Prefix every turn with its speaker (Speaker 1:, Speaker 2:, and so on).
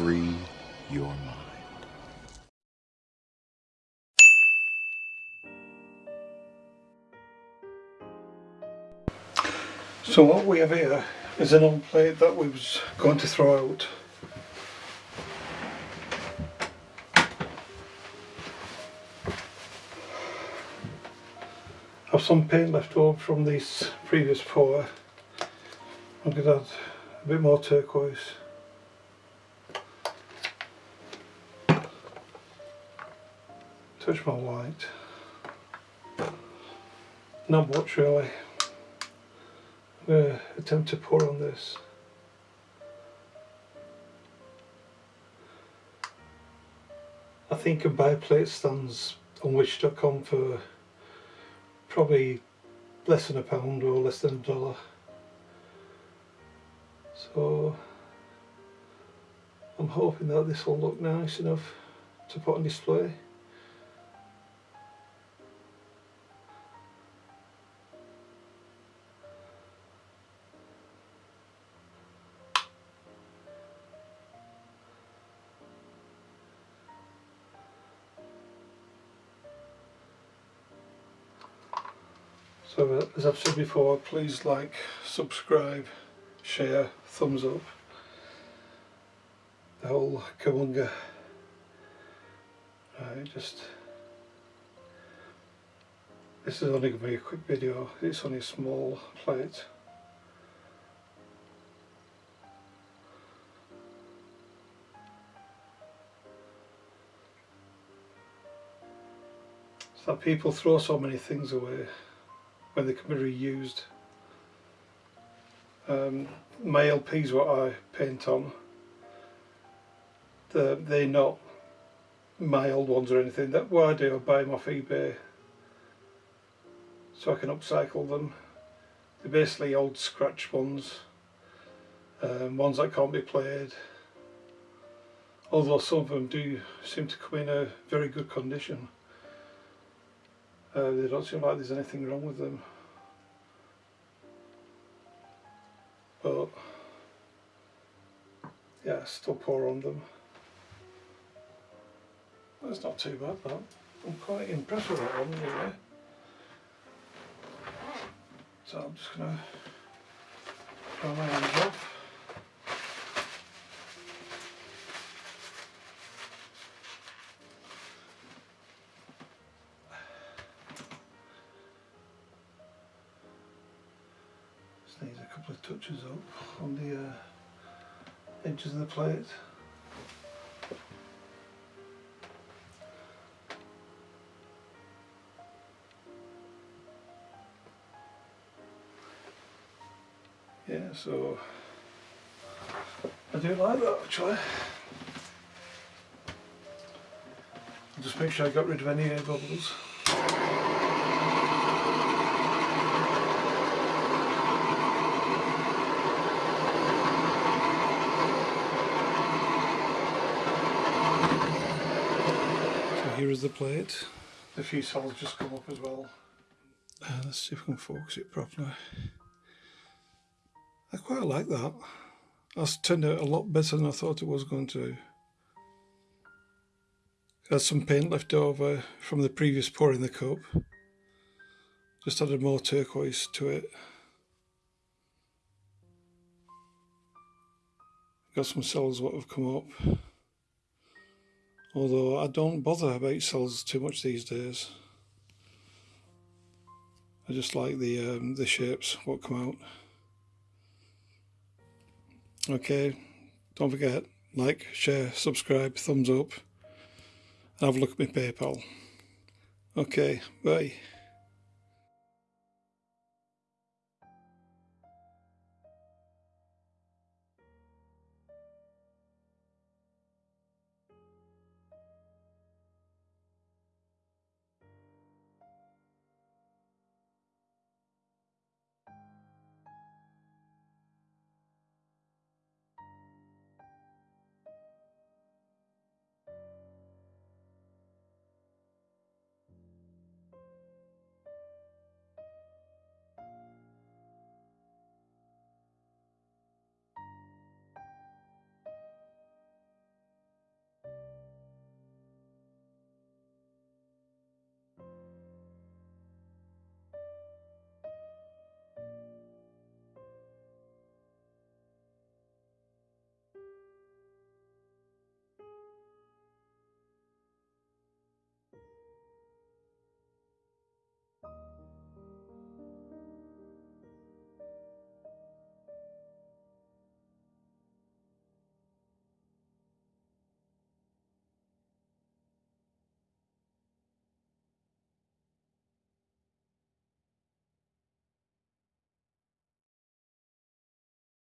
Speaker 1: free your mind.
Speaker 2: So what we have here is an old plate that we was going to throw out. Have some paint left over from this previous pour. I'm to add a bit more turquoise. Touch more white. Not much really. I'm going to attempt to pour on this. I think can buy plate stands on wish.com for probably less than a pound or less than a dollar. So I'm hoping that this will look nice enough to put on display. So as I've said before, please like, subscribe, share, thumbs up. The whole kawunga. Right, just this is only going to be a quick video, it's only a small plate. So people throw so many things away when they can be reused. Um, my LPs what I paint on, the, they're not my old ones or anything. That what I do, I buy them off eBay so I can upcycle them. They're basically old scratch ones, um, ones that can't be played. Although some of them do seem to come in a very good condition. Uh, they don't seem like there's anything wrong with them. But yeah, still pour on them. That's not too bad that. I'm quite impressed with that one anyway. So I'm just gonna dry my hands off. Just needs a couple of touches up on the uh, edges of the plate. Yeah, so I do like that actually. I'll just make sure I got rid of any air bubbles. Here is the plate. The few cells just come up as well. Uh, let's see if we can focus it properly. I quite like that. That's turned out a lot better than I thought it was going to. Had some paint left over from the previous pour in the cup. Just added more turquoise to it. Got some cells what have come up. Although I don't bother about cells too much these days. I just like the um, the shapes what come out. Okay, don't forget, like, share, subscribe, thumbs up, and have a look at my PayPal. Okay, bye.